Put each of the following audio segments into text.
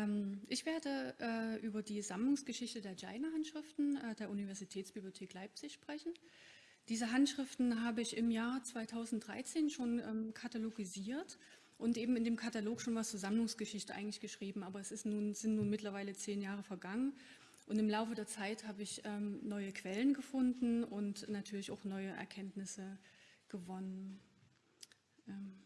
Ähm, ich werde äh, über die Sammlungsgeschichte der Jaina-Handschriften äh, der Universitätsbibliothek Leipzig sprechen. Diese Handschriften habe ich im Jahr 2013 schon ähm, katalogisiert und eben in dem Katalog schon was zur Sammlungsgeschichte eigentlich geschrieben, aber es nun, sind nun mittlerweile zehn Jahre vergangen und im Laufe der Zeit habe ich ähm, neue Quellen gefunden und natürlich auch neue Erkenntnisse gewonnen. Ähm,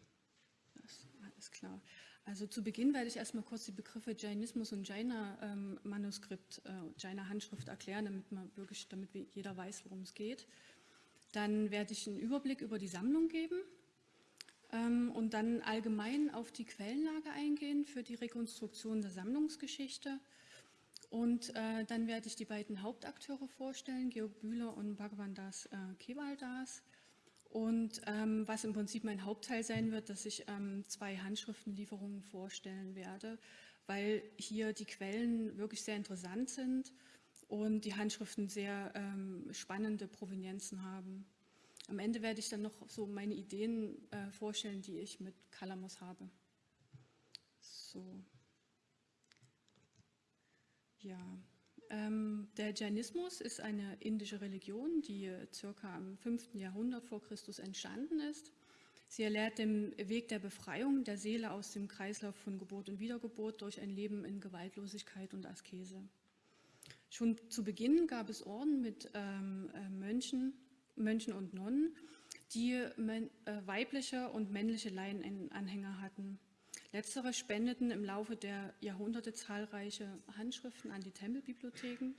das ist alles klar. Also zu Beginn werde ich erstmal kurz die Begriffe Jainismus und Jaina-Manuskript, ähm, äh, Jaina-Handschrift erklären, damit man wirklich, damit jeder weiß, worum es geht. Dann werde ich einen Überblick über die Sammlung geben ähm, und dann allgemein auf die Quellenlage eingehen für die Rekonstruktion der Sammlungsgeschichte. Und äh, dann werde ich die beiden Hauptakteure vorstellen, Georg Bühler und Bhagavan Das äh, Kevaldas. Und ähm, was im Prinzip mein Hauptteil sein wird, dass ich ähm, zwei Handschriftenlieferungen vorstellen werde, weil hier die Quellen wirklich sehr interessant sind und die Handschriften sehr ähm, spannende Provenienzen haben. Am Ende werde ich dann noch so meine Ideen äh, vorstellen, die ich mit Kalamos habe. So. Ja, der Jainismus ist eine indische Religion, die circa im 5. Jahrhundert vor Christus entstanden ist. Sie erlehrt den Weg der Befreiung der Seele aus dem Kreislauf von Geburt und Wiedergeburt durch ein Leben in Gewaltlosigkeit und Askese. Schon zu Beginn gab es Orden mit ähm, äh, Mönchen, Mönchen und Nonnen, die äh, weibliche und männliche Laienanhänger hatten. Letztere spendeten im Laufe der Jahrhunderte zahlreiche Handschriften an die Tempelbibliotheken.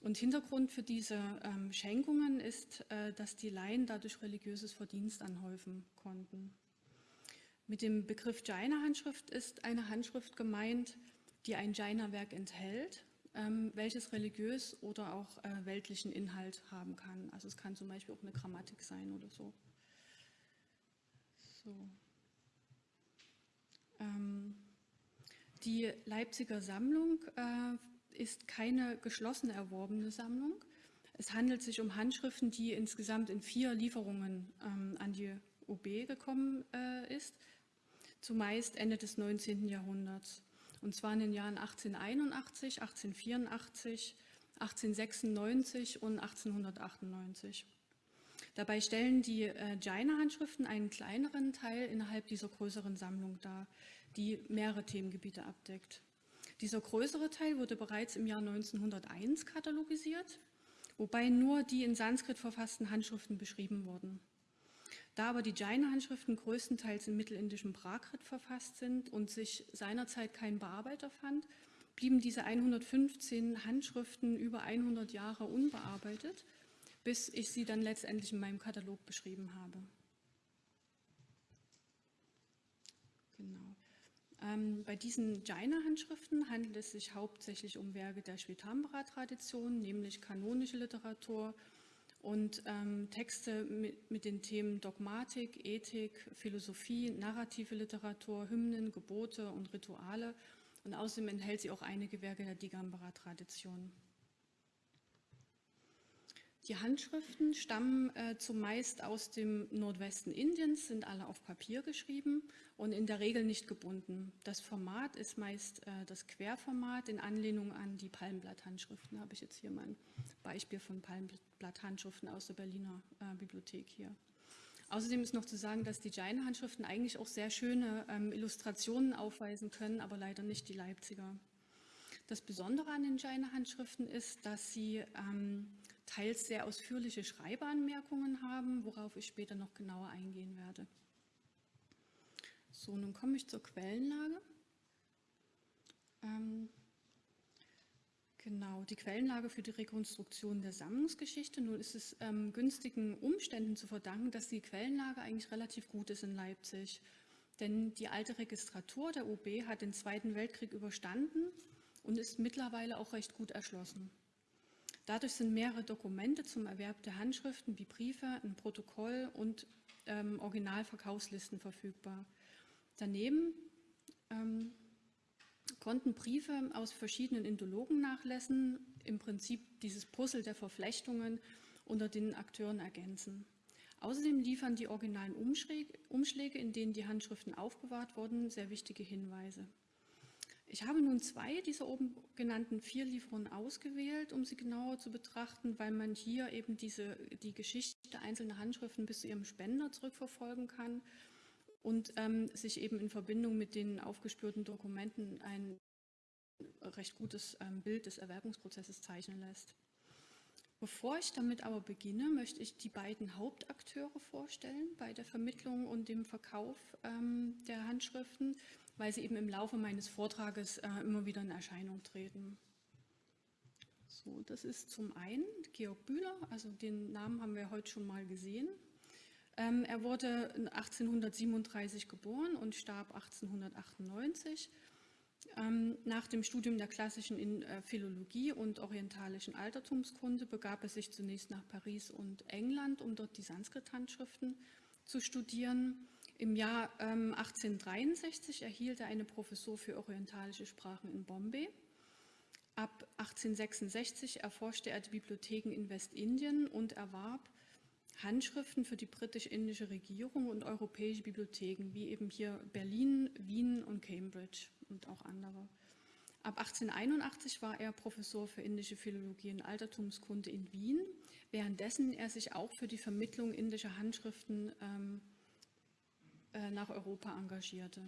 Und Hintergrund für diese ähm, Schenkungen ist, äh, dass die Laien dadurch religiöses Verdienst anhäufen konnten. Mit dem Begriff Jaina-Handschrift ist eine Handschrift gemeint, die ein Jaina-Werk enthält, ähm, welches religiös oder auch äh, weltlichen Inhalt haben kann. Also es kann zum Beispiel auch eine Grammatik sein oder so. So. Ähm, die Leipziger Sammlung äh, ist keine geschlossene erworbene Sammlung. Es handelt sich um Handschriften, die insgesamt in vier Lieferungen ähm, an die OB gekommen äh, ist, zumeist Ende des 19. Jahrhunderts. Und zwar in den Jahren 1881, 1884, 1896 und 1898. Dabei stellen die äh, Jaina-Handschriften einen kleineren Teil innerhalb dieser größeren Sammlung dar, die mehrere Themengebiete abdeckt. Dieser größere Teil wurde bereits im Jahr 1901 katalogisiert, wobei nur die in Sanskrit verfassten Handschriften beschrieben wurden. Da aber die Jaina-Handschriften größtenteils im mittelindischen Prakrit verfasst sind und sich seinerzeit kein Bearbeiter fand, blieben diese 115 Handschriften über 100 Jahre unbearbeitet bis ich sie dann letztendlich in meinem Katalog beschrieben habe. Genau. Ähm, bei diesen Jaina-Handschriften handelt es sich hauptsächlich um Werke der Shvetambara-Tradition, nämlich kanonische Literatur und ähm, Texte mit, mit, den Themen Dogmatik, Ethik, Philosophie, narrative Literatur, Hymnen, Gebote und Rituale. Und außerdem enthält sie auch einige Werke der Digambara-Tradition. Die Handschriften stammen äh, zumeist aus dem Nordwesten Indiens, sind alle auf Papier geschrieben und in der Regel nicht gebunden. Das Format ist meist äh, das Querformat in Anlehnung an die Palmblatthandschriften. Habe ich jetzt hier mal ein Beispiel von Palmblatthandschriften aus der Berliner äh, Bibliothek hier. Außerdem ist noch zu sagen, dass die Jaina-Handschriften eigentlich auch sehr schöne ähm, Illustrationen aufweisen können, aber leider nicht die Leipziger. Das Besondere an den Jaina-Handschriften ist, dass sie ähm, teils sehr ausführliche Schreibeanmerkungen haben, worauf ich später noch genauer eingehen werde. So, nun komme ich zur Quellenlage. Ähm, genau, die Quellenlage für die Rekonstruktion der Sammlungsgeschichte. Nun ist es ähm, günstigen Umständen zu verdanken, dass die Quellenlage eigentlich relativ gut ist in Leipzig. Denn die alte Registratur der OB hat den Zweiten Weltkrieg überstanden und ist mittlerweile auch recht gut erschlossen. Dadurch sind mehrere Dokumente zum Erwerb der Handschriften wie Briefe, ein Protokoll und ähm, Originalverkaufslisten verfügbar. Daneben ähm, konnten Briefe aus verschiedenen Indologen-Nachlässen im Prinzip dieses Puzzle der Verflechtungen unter den Akteuren ergänzen. Außerdem liefern die originalen Umschläge, in denen die Handschriften aufbewahrt wurden, sehr wichtige Hinweise. Ich habe nun zwei dieser oben genannten vier Lieferungen ausgewählt, um sie genauer zu betrachten, weil man hier eben diese, die Geschichte einzelner Handschriften bis zu ihrem Spender zurückverfolgen kann und ähm, sich eben in Verbindung mit den aufgespürten Dokumenten ein recht gutes ähm, Bild des Erwerbungsprozesses zeichnen lässt. Bevor ich damit aber beginne, möchte ich die beiden Hauptakteure vorstellen bei der Vermittlung und dem Verkauf ähm, der Handschriften, weil sie eben im Laufe meines Vortrages äh, immer wieder in Erscheinung treten. So, das ist zum einen Georg Bühler, also den Namen haben wir heute schon mal gesehen. Ähm, er wurde 1837 geboren und starb 1898 ähm, nach dem Studium der klassischen äh, Philologie und orientalischen Altertumskunde begab er sich zunächst nach Paris und England, um dort die Sanskrit-Handschriften zu studieren. Im Jahr 1863 ähm, erhielt er eine Professur für orientalische Sprachen in Bombay. Ab 1866 erforschte er die Bibliotheken in Westindien und erwarb Handschriften für die britisch-indische Regierung und europäische Bibliotheken, wie eben hier Berlin, Wien und Cambridge und auch andere. Ab 1881 war er Professor für indische Philologie und Altertumskunde in Wien, währenddessen er sich auch für die Vermittlung indischer Handschriften ähm, äh, nach Europa engagierte.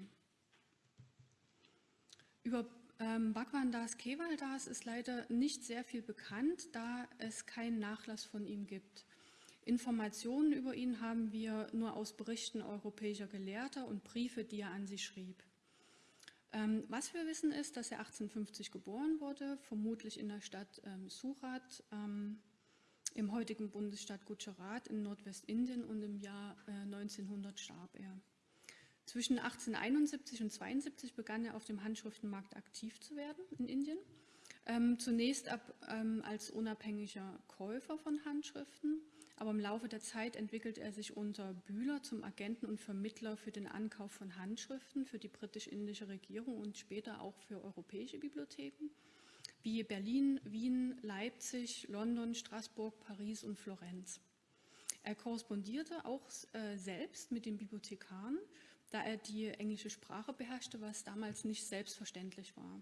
Über ähm, Bhagwan Das Kevaldas ist leider nicht sehr viel bekannt, da es keinen Nachlass von ihm gibt. Informationen über ihn haben wir nur aus Berichten europäischer Gelehrter und Briefe, die er an sie schrieb. Ähm, was wir wissen ist, dass er 1850 geboren wurde, vermutlich in der Stadt ähm, Surat ähm, im heutigen Bundesstaat Gujarat in Nordwestindien und im Jahr äh, 1900 starb er. Zwischen 1871 und 1872 begann er auf dem Handschriftenmarkt aktiv zu werden in Indien. Ähm, zunächst ab, ähm, als unabhängiger Käufer von Handschriften aber im Laufe der Zeit entwickelt er sich unter Bühler zum Agenten und Vermittler für den Ankauf von Handschriften für die britisch-indische Regierung und später auch für europäische Bibliotheken wie Berlin, Wien, Leipzig, London, Straßburg, Paris und Florenz. Er korrespondierte auch äh, selbst mit den Bibliothekaren, da er die englische Sprache beherrschte, was damals nicht selbstverständlich war.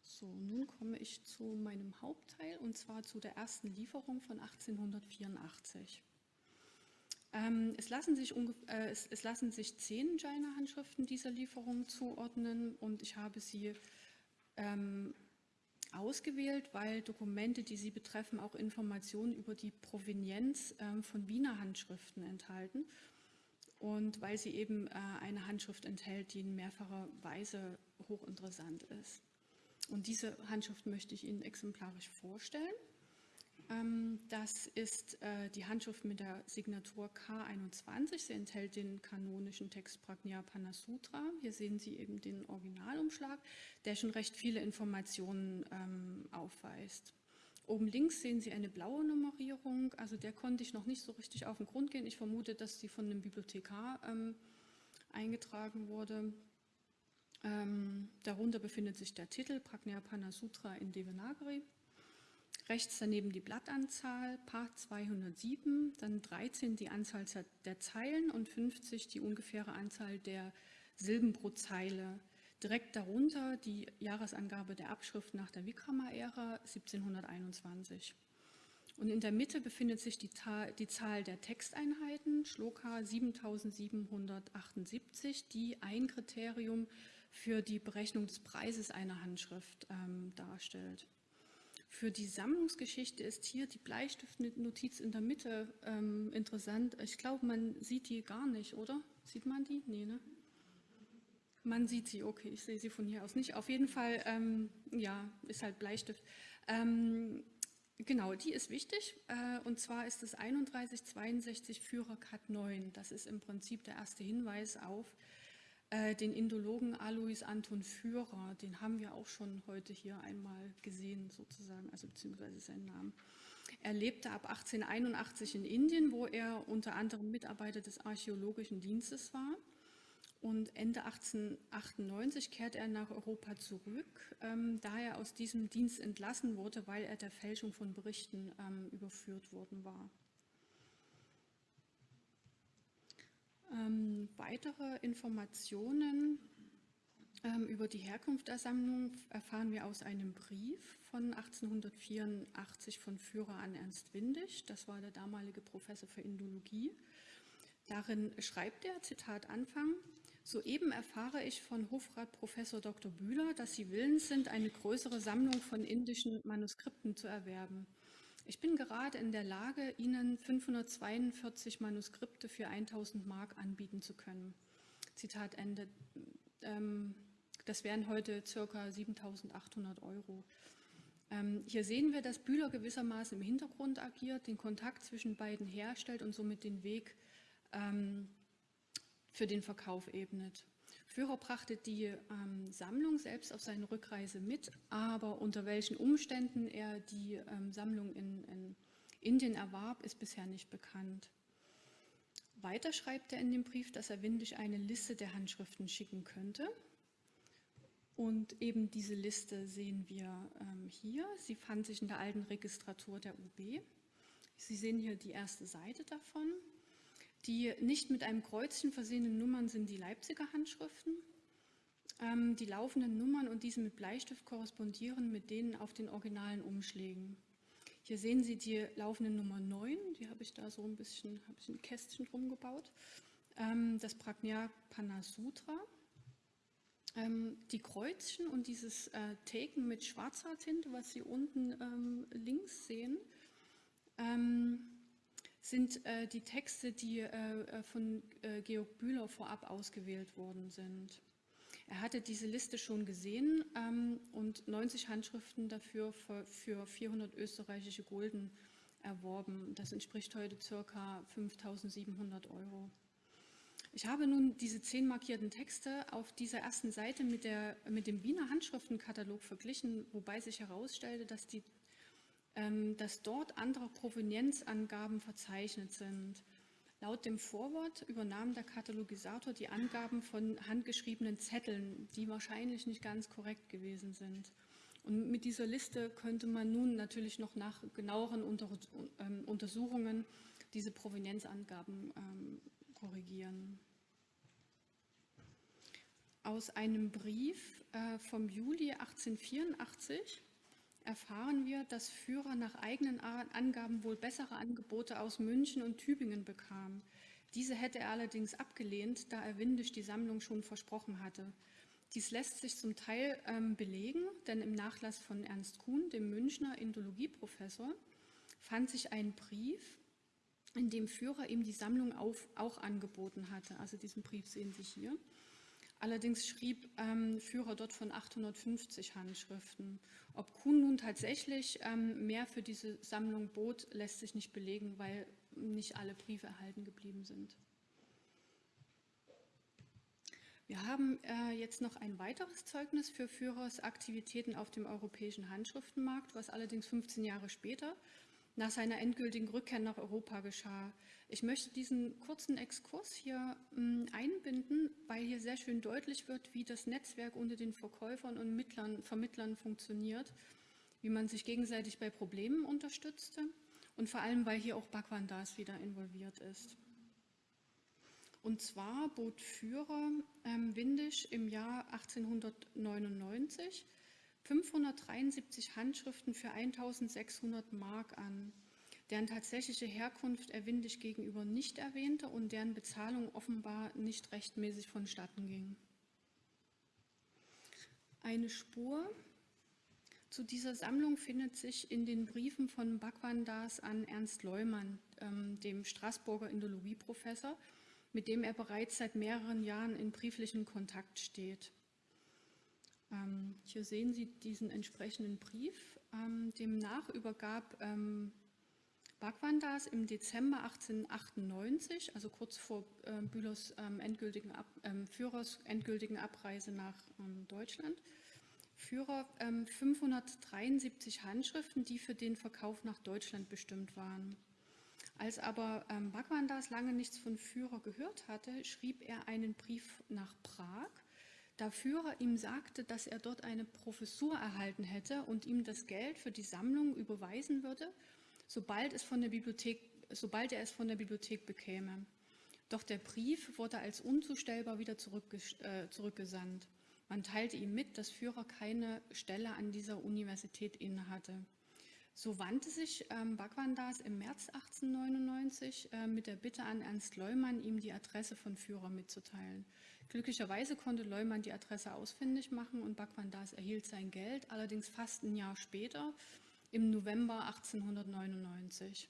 So, nun komme ich zu meinem Hauptteil und zwar zu der ersten Lieferung von 1884. Ähm, es, lassen sich äh, es, es, lassen sich zehn Jaina-Handschriften dieser Lieferung zuordnen und ich habe sie ähm, ausgewählt, weil Dokumente, die sie betreffen, auch Informationen über die Provenienz ähm, von Wiener Handschriften enthalten und weil sie eben äh, eine Handschrift enthält, die in mehrfacher Weise hochinteressant ist. Und diese Handschrift möchte ich Ihnen exemplarisch vorstellen. Ähm, das ist äh, die Handschrift mit der Signatur K21. Sie enthält den kanonischen Text Prajnapana Sutra. Hier sehen Sie eben den Originalumschlag, der schon recht viele Informationen ähm, aufweist. Oben links sehen Sie eine blaue Nummerierung, also der konnte ich noch nicht so richtig auf den Grund gehen. Ich vermute, dass sie von einem Bibliothekar ähm, eingetragen wurde. Ähm, darunter befindet sich der Titel Prajnapana Sutra in Devanagari. Rechts daneben die Blattanzahl, Part 207, dann 13 die Anzahl der Zeilen und 50 die ungefähre Anzahl der Silben pro Zeile. Direkt darunter die Jahresangabe der Abschrift nach der Vikrama-Ära 1721. Und in der Mitte befindet sich die, die, Zahl der Texteinheiten, Shloka 7778, die ein Kriterium für die Berechnung des Preises einer Handschrift ähm, darstellt. Für die Sammlungsgeschichte ist hier die Bleistiftnotiz in der Mitte ähm, interessant. Ich glaube, man sieht die gar nicht, oder? Sieht man die? Nee, ne? Man sieht sie, okay, ich sehe sie von hier aus nicht. Auf jeden Fall, ähm, ja, ist halt Bleistift. Ähm, genau, die ist wichtig. Äh, und zwar ist es 3162 Führer Cut 9. Das ist im Prinzip der erste Hinweis auf äh, den Indologen Alois Anton Führer, den haben wir auch schon heute hier einmal gesehen, sozusagen, also beziehungsweise seinen Namen. Er lebte ab 1881 in Indien, wo er unter anderem Mitarbeiter des Archäologischen Dienstes war. Und Ende 1898 kehrte er nach Europa zurück, ähm, da er aus diesem Dienst entlassen wurde, weil er der Fälschung von Berichten ähm, überführt worden war. Ähm, weitere Informationen Ähm, über die Herkunft der Sammlung erfahren wir aus einem Brief von 1884 von Führer an Ernst Windisch. Das war der damalige Professor für Indologie. Darin schreibt er, Zitat Anfang, Soeben erfahre ich von Hofrat Professor Dr. Bühler, dass Sie willens sind, eine größere Sammlung von indischen Manuskripten zu erwerben. Ich bin gerade in der Lage, Ihnen 542 Manuskripte für 1000 Mark anbieten zu können. Zitat Ende. Ähm, das wären heute ca. 7800 Euro. Ähm, hier sehen wir, dass Bühler gewissermaßen im Hintergrund agiert, den Kontakt zwischen beiden herstellt und somit den Weg ähm, für den Verkauf ebnet. Führer brachte die ähm, Sammlung selbst auf seine Rückreise mit, aber unter welchen Umständen er die ähm, Sammlung in, in, Indien erwarb, ist bisher nicht bekannt. Weiter schreibt er in dem Brief, dass er Windisch eine Liste der Handschriften schicken könnte. Und eben diese Liste sehen wir ähm, hier. Sie fand sich in der alten Registratur der UB. Sie sehen hier die erste Seite davon. Die nicht mit einem Kreuzchen versehenen Nummern sind die Leipziger Handschriften. Ähm, die laufenden Nummern und diese mit Bleistift korrespondieren mit denen auf den originalen Umschlägen. Hier sehen Sie die laufende Nummer 9, die habe ich da so ein bisschen, habe ich ein Kästchen drum gebaut. Ähm, das Prajna Panasutra. Ähm, die Kreuzchen und dieses äh, Taken mit schwarzer Tinte, was Sie unten ähm, links sehen, ähm, sind äh, die Texte, die äh, äh, von äh, Georg Bühler vorab ausgewählt worden sind. Er hatte diese Liste schon gesehen ähm, und 90 Handschriften dafür für, für 400 österreichische Gulden erworben. Das entspricht heute ca. 5.700 Euro. Ich habe nun diese zehn markierten Texte auf dieser ersten Seite mit, der, mit dem Wiener Handschriftenkatalog verglichen, wobei sich herausstellte, dass die dass dort andere Provenienzangaben verzeichnet sind. Laut dem Vorwort übernahm der Katalogisator die Angaben von handgeschriebenen Zetteln, die wahrscheinlich nicht ganz korrekt gewesen sind. Und mit dieser Liste könnte man nun natürlich noch nach genaueren ähm, Untersuchungen diese Provenienzangaben ähm, korrigieren. Aus einem Brief äh, vom Juli 1884 erfahren wir, dass Führer nach eigenen Angaben wohl bessere Angebote aus München und Tübingen bekam. Diese hätte er allerdings abgelehnt, da er Windisch die Sammlung schon versprochen hatte. Dies lässt sich zum Teil ähm, belegen, denn im Nachlass von Ernst Kuhn, dem Münchner Indologieprofessor, fand sich ein Brief, in dem Führer ihm die Sammlung auf, auch angeboten hatte. Also diesen Brief sehen Sie hier. Allerdings schrieb ähm, Führer dort von 850 Handschriften. Ob Kuhn nun tatsächlich ähm, mehr für diese Sammlung bot, lässt sich nicht belegen, weil nicht alle Briefe erhalten geblieben sind. Wir haben äh, jetzt noch ein weiteres Zeugnis für Führers Aktivitäten auf dem europäischen Handschriftenmarkt, was allerdings 15 Jahre später nach seiner endgültigen Rückkehr nach Europa geschah. Ich möchte diesen kurzen Exkurs hier hm, einbinden, weil hier sehr schön deutlich wird, wie das Netzwerk unter den Verkäufern und Mittlern, Vermittlern funktioniert, wie man sich gegenseitig bei Problemen unterstützte und vor allem, weil hier auch Bhagwan Das wieder involviert ist. Und zwar bot Führer ähm, Windisch im Jahr 1899 573 Handschriften für 1600 Mark an, deren tatsächliche Herkunft er Windig gegenüber nicht erwähnte und deren Bezahlung offenbar nicht rechtmäßig vonstatten ging. Eine Spur zu dieser Sammlung findet sich in den Briefen von Bhagwan Das an Ernst Leumann, ähm, dem Straßburger Indologieprofessor, mit dem er bereits seit mehreren Jahren in brieflichem Kontakt steht. Ähm, hier sehen Sie diesen entsprechenden Brief. Ähm, demnach übergab ähm, Bhagwandas im Dezember 1898, also kurz vor Bühlers ähm, endgültigen Ab, Führers endgültigen Abreise nach Deutschland, Führer 573 Handschriften, die für den Verkauf nach Deutschland bestimmt waren. Als aber Bhagwandas lange nichts von Führer gehört hatte, schrieb er einen Brief nach Prag da Führer ihm sagte, dass er dort eine Professur erhalten hätte und ihm das Geld für die Sammlung überweisen würde, sobald, es von der Bibliothek, sobald er es von der Bibliothek bekäme. Doch der Brief wurde als unzustellbar wieder äh, zurückgesandt. Man teilte ihm mit, dass Führer keine Stelle an dieser Universität innehatte. So wandte sich ähm, Bhagwan Das im März 1899 äh, mit der Bitte an Ernst Leumann, ihm die Adresse von Führer mitzuteilen. Glücklicherweise konnte Leumann die Adresse ausfindig machen und Bhagwan Das erhielt sein Geld, allerdings fast ein Jahr später, im November 1899.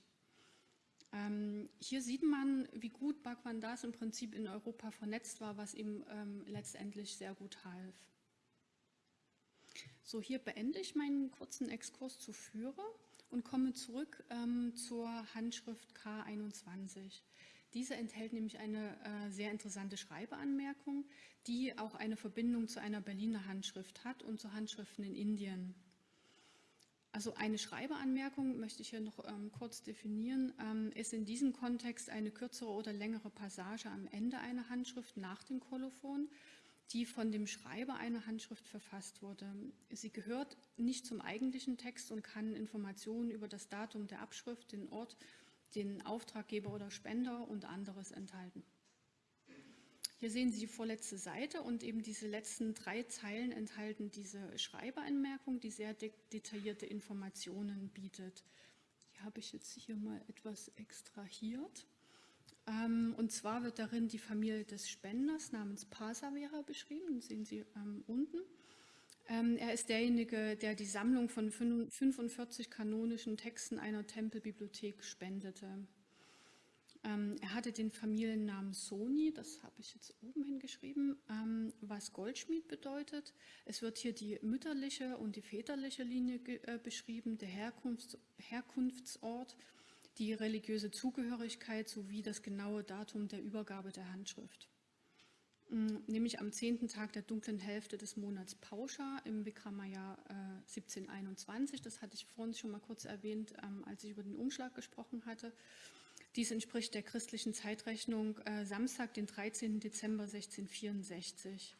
Ähm, hier sieht man, wie gut Bhagwan Das im Prinzip in Europa vernetzt war, was ihm ähm, letztendlich sehr gut half. So, hier beende ich meinen kurzen Exkurs zu Führer und komme zurück ähm, zur Handschrift K21. Diese enthält nämlich eine äh, sehr interessante Schreibeanmerkung, die auch eine Verbindung zu einer Berliner Handschrift hat und zu Handschriften in Indien. Also eine Schreibeanmerkung möchte ich hier noch ähm, kurz definieren, ähm, ist in diesem Kontext eine kürzere oder längere Passage am Ende einer Handschrift nach dem Kolophon, die von dem Schreiber einer Handschrift verfasst wurde. Sie gehört nicht zum eigentlichen Text und kann Informationen über das Datum der Abschrift, den Ort den Auftraggeber oder Spender und anderes enthalten. Hier sehen Sie die vorletzte Seite und eben diese letzten drei Zeilen enthalten diese Schreibeanmerkung, die sehr de detaillierte Informationen bietet. Die habe ich jetzt hier mal etwas extrahiert. Ähm, und zwar wird darin die Familie des Spenders namens Pasavera beschrieben, das sehen Sie ähm, unten. Ähm, er ist derjenige, der die Sammlung von 45 kanonischen Texten einer Tempelbibliothek spendete. Ähm, er hatte den Familiennamen Soni, das habe ich jetzt oben hingeschrieben, ähm, was Goldschmied bedeutet. Es wird hier die mütterliche und die väterliche Linie äh, beschrieben, der Herkunfts Herkunftsort, die religiöse Zugehörigkeit sowie das genaue Datum der Übergabe der Handschrift. Mm, nämlich am zehnten Tag der dunklen Hälfte des Monats Pauscha im Vikramaya äh, 1721. Das hatte ich vorhin schon mal kurz erwähnt, ähm, als ich über den Umschlag gesprochen hatte. Dies entspricht der christlichen Zeitrechnung äh, Samstag, den 13. Dezember 1664.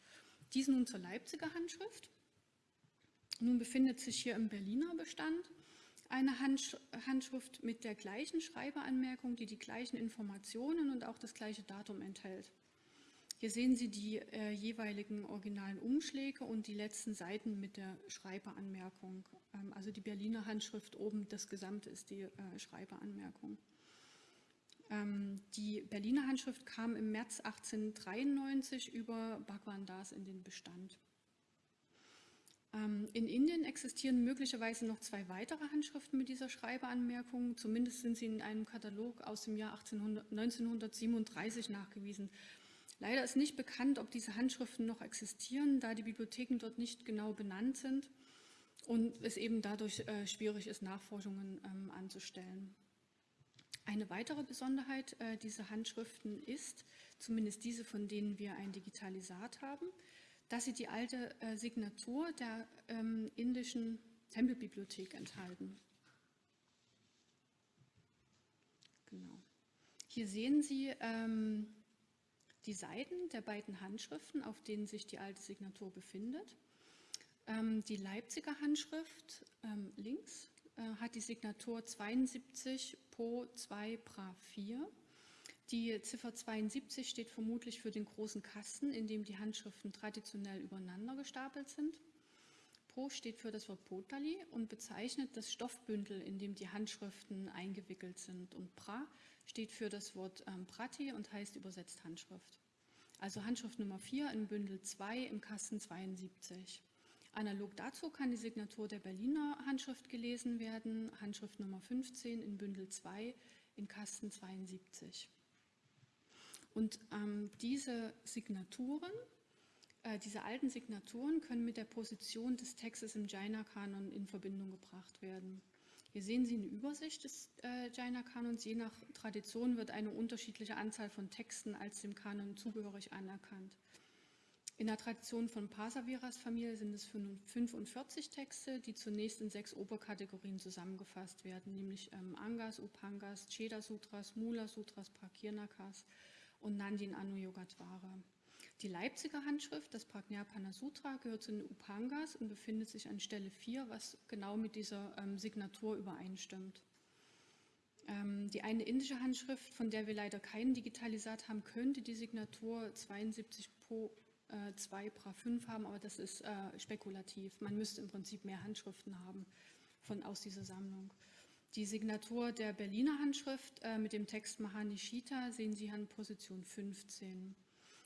Dies nun zur Leipziger Handschrift. Nun befindet sich hier im Berliner Bestand eine Handsch Handschrift mit der gleichen Schreiberanmerkung, die die gleichen Informationen und auch das gleiche Datum enthält. Hier sehen Sie die äh, jeweiligen originalen Umschläge und die letzten Seiten mit der Schreiberanmerkung. Ähm, also die Berliner Handschrift oben, das Gesamte ist die äh, Schreiberanmerkung. Ähm, die Berliner Handschrift kam im März 1893 über Bhagwan Das in den Bestand. Ähm, in Indien existieren möglicherweise noch zwei weitere Handschriften mit dieser Schreibeanmerkung. Zumindest sind sie in einem Katalog aus dem Jahr 1800, 1937 nachgewiesen. Leider ist nicht bekannt, ob diese Handschriften noch existieren, da die Bibliotheken dort nicht genau benannt sind und es eben dadurch äh, schwierig ist, Nachforschungen ähm, anzustellen. Eine weitere Besonderheit äh, dieser Handschriften ist, zumindest diese, von denen wir ein Digitalisat haben, dass sie die alte äh, Signatur der ähm, indischen Tempelbibliothek enthalten. Genau. Hier sehen Sie ähm, die Seiten der beiden Handschriften, auf denen sich die alte Signatur befindet. Ähm, die Leipziger Handschrift ähm, links äh, hat die Signatur 72 Po 2 Pra 4. Die Ziffer 72 steht vermutlich für den großen Kasten, in dem die Handschriften traditionell übereinander gestapelt sind. Pro steht für das Wort Potali und bezeichnet das Stoffbündel, in dem die Handschriften eingewickelt sind. Und Pra steht für das Wort ähm, Prati und heißt übersetzt Handschrift. Also Handschrift Nummer 4 in Bündel 2 im Kasten 72. Analog dazu kann die Signatur der Berliner Handschrift gelesen werden, Handschrift Nummer 15 in Bündel 2 in Kasten 72. Und ähm, diese Signaturen, äh, diese alten Signaturen können mit der Position des Textes im Jaina-Kanon in Verbindung gebracht werden. Hier sehen Sie eine Übersicht des äh, Jaina-Kanons. Je nach Tradition wird eine unterschiedliche Anzahl von Texten als dem Kanon zugehörig anerkannt. In der Tradition von Pasaviras Familie sind es 45 Texte, die zunächst in sechs Oberkategorien zusammengefasst werden, nämlich ähm, Angas, Upangas, Cheda Sutras, Mula Sutras, Prakirnakas und Nandin Anuyogatwara. Die Leipziger Handschrift, das Prajnapana Sutra, gehört zu den Upangas und befindet sich an Stelle 4, was genau mit dieser ähm, Signatur übereinstimmt. Ähm, die eine indische Handschrift, von der wir leider keinen Digitalisat haben, könnte die Signatur 72 Po äh, 2 Bra 5 haben, aber das ist äh, spekulativ. Man müsste im Prinzip mehr Handschriften haben von, aus dieser Sammlung. Die Signatur der Berliner Handschrift äh, mit dem Text Mahanishita sehen Sie an Position 15.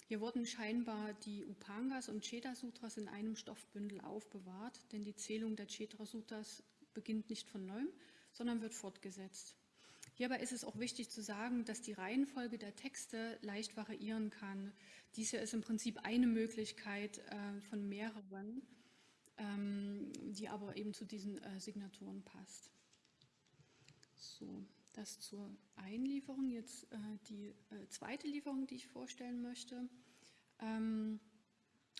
Hier wurden scheinbar die Upangas und Cheta Sutras in einem Stoffbündel aufbewahrt, denn die Zählung der Cheta Sutras beginnt nicht von neuem, sondern wird fortgesetzt. Hierbei ist es auch wichtig zu sagen, dass die Reihenfolge der Texte leicht variieren kann. Dies hier ist im Prinzip eine Möglichkeit äh, von mehreren, ähm, die aber eben zu diesen äh, Signaturen passt. So, das zur Einlieferung. Jetzt äh, die äh, zweite Lieferung, die ich vorstellen möchte. Ähm,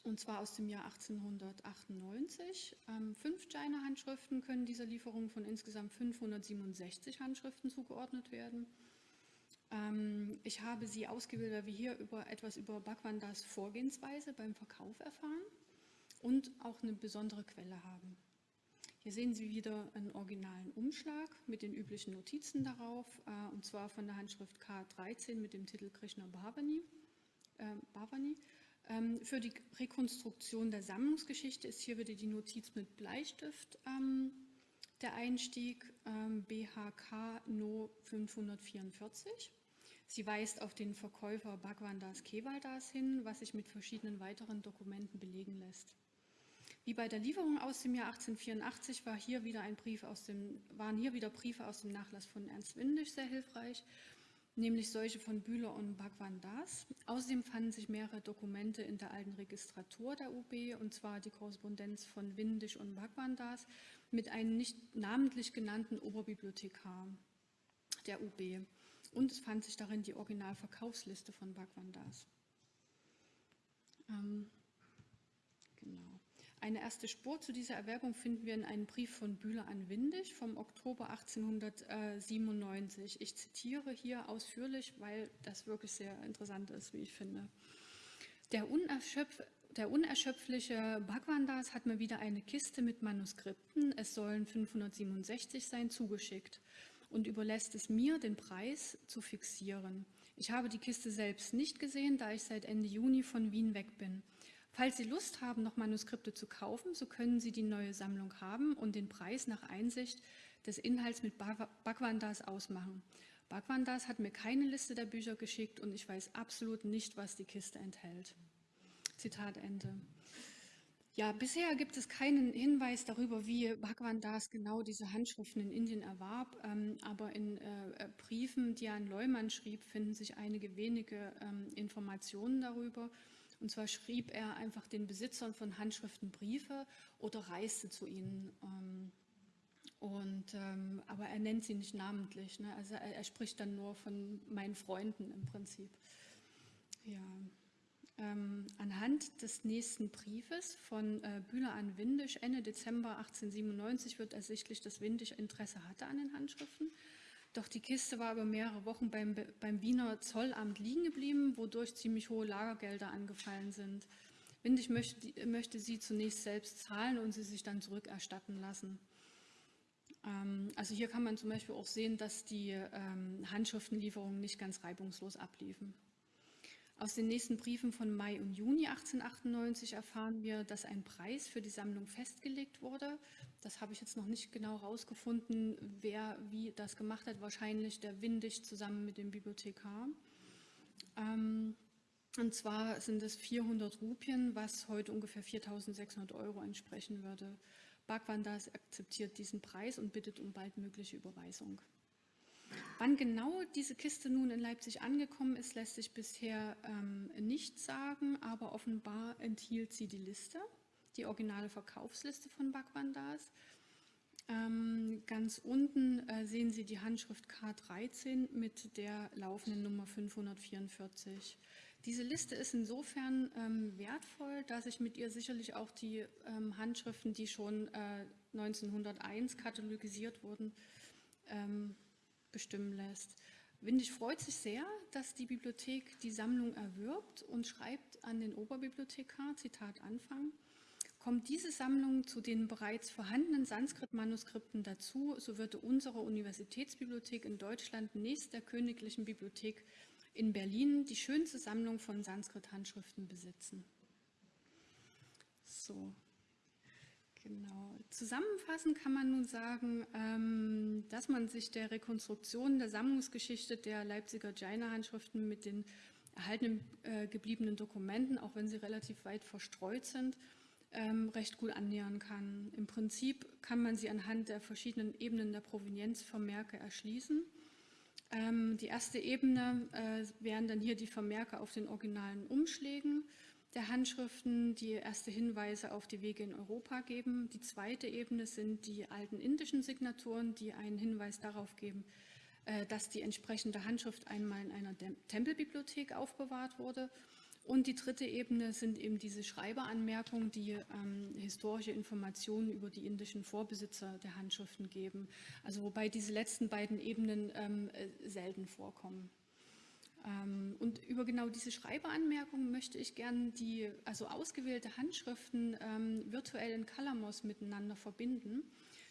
und zwar aus dem Jahr 1898. Ähm, fünf Jaina-Handschriften können dieser Lieferung von insgesamt 567 Handschriften zugeordnet werden. Ähm, ich habe sie ausgewählt, weil wir hier über etwas über Bhagwandas Vorgehensweise beim Verkauf erfahren und auch eine besondere Quelle haben. Hier sehen Sie wieder einen originalen Umschlag mit den üblichen Notizen darauf, äh, und zwar von der Handschrift K13 mit dem Titel Krishna Bhavani. Äh, Bhavani. Ähm, für die Rekonstruktion der Sammlungsgeschichte ist hier wieder die Notiz mit Bleistift ähm, der Einstieg ähm, BHK No 544. Sie weist auf den Verkäufer Bhagwandas Kevaldas hin, was sich mit verschiedenen weiteren Dokumenten belegen lässt. Wie bei der Lieferung aus dem Jahr 1884 war hier wieder ein Brief aus dem, waren hier wieder Briefe aus dem Nachlass von Ernst Windisch sehr hilfreich, nämlich solche von Bühler und Bhagwan Das. Außerdem fanden sich mehrere Dokumente in der alten Registratur der UB, und zwar die Korrespondenz von Windisch und Bhagwan Das mit einem nicht namentlich genannten Oberbibliothekar der UB. Und es fand sich darin die Originalverkaufsliste von Bhagwan Das. Ähm. Eine erste Spur zu dieser Erwerbung finden wir in einem Brief von Bühler an Windig vom Oktober 1897. Ich zitiere hier ausführlich, weil das wirklich sehr interessant ist, wie ich finde. Der, unerschöpf der unerschöpfliche Bhagwandas hat mir wieder eine Kiste mit Manuskripten, es sollen 567 sein, zugeschickt und überlässt es mir, den Preis zu fixieren. Ich habe die Kiste selbst nicht gesehen, da ich seit Ende Juni von Wien weg bin. Falls Sie Lust haben, noch Manuskripte zu kaufen, so können Sie die neue Sammlung haben und den Preis nach Einsicht des Inhalts mit Bhagwandas ausmachen. Bhagwandas hat mir keine Liste der Bücher geschickt und ich weiß absolut nicht, was die Kiste enthält. Zitat Ende. Ja, bisher gibt es keinen Hinweis darüber, wie Bhagwan Das genau diese Handschriften in Indien erwarb, ähm, aber in äh, äh Briefen, die er an Leumann schrieb, finden sich einige wenige ähm, Informationen darüber. Und zwar schrieb er einfach den Besitzern von Handschriften Briefe oder reiste zu ihnen. Ähm, und, ähm, aber er nennt sie nicht namentlich. Ne? Also er, er, spricht dann nur von meinen Freunden im Prinzip. Ja. Ähm, anhand des nächsten Briefes von äh, Bühler an Windisch Ende Dezember 1897 wird ersichtlich, dass Windisch Interesse hatte an den Handschriften. Doch die Kiste war über mehrere Wochen beim, beim Wiener Zollamt liegen geblieben, wodurch ziemlich hohe Lagergelder angefallen sind. Windig möchte, möchte sie zunächst selbst zahlen und sie sich dann zurückerstatten lassen. Ähm, also hier kann man zum Beispiel auch sehen, dass die ähm, Handschriftenlieferungen nicht ganz reibungslos abliefen. Aus den nächsten Briefen von Mai und Juni 1898 erfahren wir, dass ein Preis für die Sammlung festgelegt wurde. Das habe ich jetzt noch nicht genau herausgefunden, wer wie das gemacht hat. Wahrscheinlich der Windig zusammen mit dem Bibliothekar. Ähm, und zwar sind es 400 Rupien, was heute ungefähr 4.600 Euro entsprechen würde. Bhagwandas akzeptiert diesen Preis und bittet um baldmögliche Überweisung. Wann genau diese Kiste nun in Leipzig angekommen ist, lässt sich bisher ähm, nicht sagen, aber offenbar enthielt sie die Liste, die originale Verkaufsliste von Bhagwandas. Ähm, ganz unten äh, sehen Sie die Handschrift K13 mit der laufenden Nummer 544. Diese Liste ist insofern ähm, wertvoll, dass ich mit ihr sicherlich auch die ähm, Handschriften, die schon äh, 1901 katalogisiert wurden, ähm, bestimmen lässt. Windig freut sich sehr, dass die Bibliothek die Sammlung erwirbt und schreibt an den Oberbibliothekar, Zitat Anfang, kommt diese Sammlung zu den bereits vorhandenen Sanskrit-Manuskripten dazu, so würde unsere Universitätsbibliothek in Deutschland nächst der Königlichen Bibliothek in Berlin die schönste Sammlung von Sanskrit-Handschriften besitzen. So, genau. Zusammenfassend kann man nun sagen, ähm, dass man sich der Rekonstruktion der Sammlungsgeschichte der Leipziger Jaina-Handschriften mit den erhaltenen äh, gebliebenen Dokumenten, auch wenn sie relativ weit verstreut sind, ähm, recht gut annähern kann. Im Prinzip kann man sie anhand der verschiedenen Ebenen der Provenienzvermerke erschließen. Ähm, die erste Ebene äh, wären dann hier die Vermerke auf den originalen Umschlägen der Handschriften, die erste Hinweise auf die Wege in Europa geben. Die zweite Ebene sind die alten indischen Signaturen, die einen Hinweis darauf geben, äh, dass die entsprechende Handschrift einmal in einer Tempelbibliothek aufbewahrt wurde und die dritte Ebene sind eben diese Schreiberanmerkungen, die ähm, historische Informationen über die indischen Vorbesitzer der Handschriften geben. Also wobei diese letzten beiden Ebenen ähm, äh, selten vorkommen. Ähm, und über genau diese Schreibeanmerkungen möchte ich gerne die also ausgewählte Handschriften ähm, virtuell in Calamos miteinander verbinden,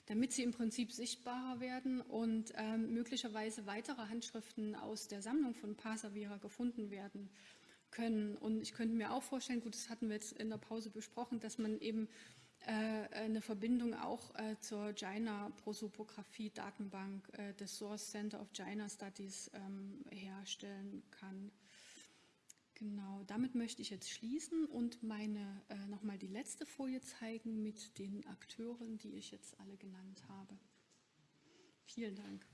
damit sie im Prinzip sichtbarer werden und ähm, möglicherweise weitere Handschriften aus der Sammlung von Pasavira gefunden werden können. Und ich könnte mir auch vorstellen, gut, das hatten wir jetzt in der Pause besprochen, dass man eben äh, eine Verbindung auch äh, zur Jaina Prosopographie Datenbank äh, des Source Center of Jaina Studies ähm, herstellen kann. Genau, damit möchte ich jetzt schließen und meine äh, nochmal die letzte Folie zeigen mit den Akteuren, die ich jetzt alle genannt habe. Vielen Dank.